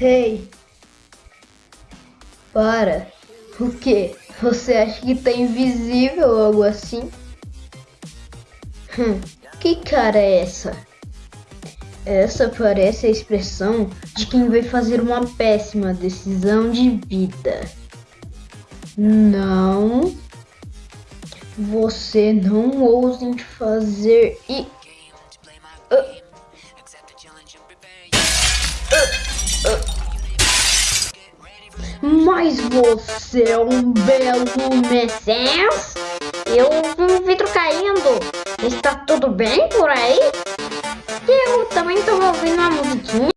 Hey! Para! O que? Você acha que tá invisível ou algo assim? Hum, que cara é essa? Essa parece a expressão de quem vai fazer uma péssima decisão de vida. Não. Você não ouse fazer e. Ah. Mas você é um belo mecenas? Eu vi vidro caindo. Está tudo bem por aí? Eu também estou ouvindo uma musiquinha.